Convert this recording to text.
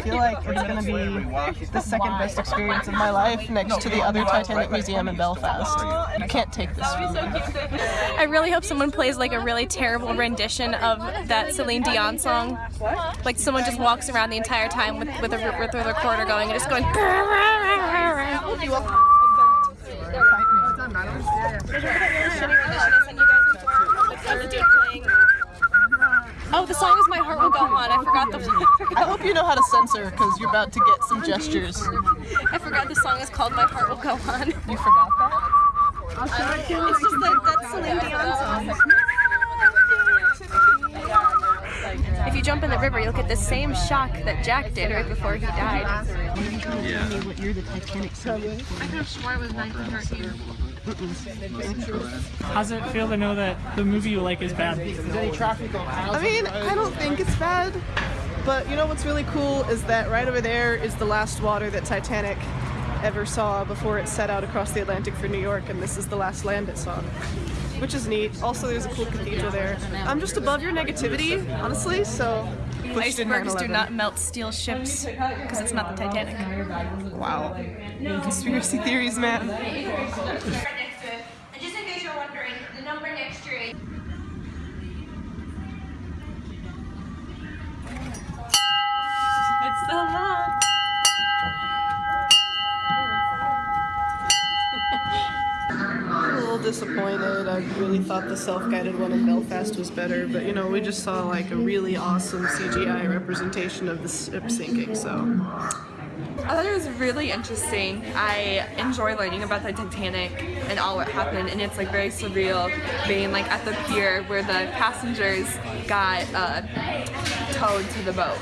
I feel like it's gonna be the second best experience of my life next to the other Titanic Museum in Belfast. You can't take this from me. I really hope someone plays like a really terrible rendition of that Celine Dion song. Like someone just walks around the entire time with with a, with a recorder going and just going. Oh, the song is My Heart Will Go On. I forgot the. I hope you know how to censor because you're about to get some gestures. I forgot the song is called My Heart Will Go On. You forgot that? It's just like that's Celine Dion song. If you jump in the river, you'll get the same shock that Jack did right before he died. Yeah. I could have swore it was 1913. How's it feel to know that the movie you like is bad? I mean, I don't think it's bad, but you know what's really cool is that right over there is the last water that Titanic ever saw before it set out across the Atlantic for New York, and this is the last land it saw which is neat. Also, there's a cool cathedral there. I'm just above your negativity, honestly, so pushed in Icebergs do not melt steel ships because it's not the Titanic. Wow. Conspiracy theories, man. next to it. And just in case you're wondering, the number next to it. It's so long. Disappointed. I really thought the self-guided one in Belfast was better, but you know, we just saw like a really awesome CGI representation of the ship sinking, so. I thought it was really interesting. I enjoy learning about the Titanic and all what happened, and it's like very surreal being like at the pier where the passengers got uh, towed to the boat.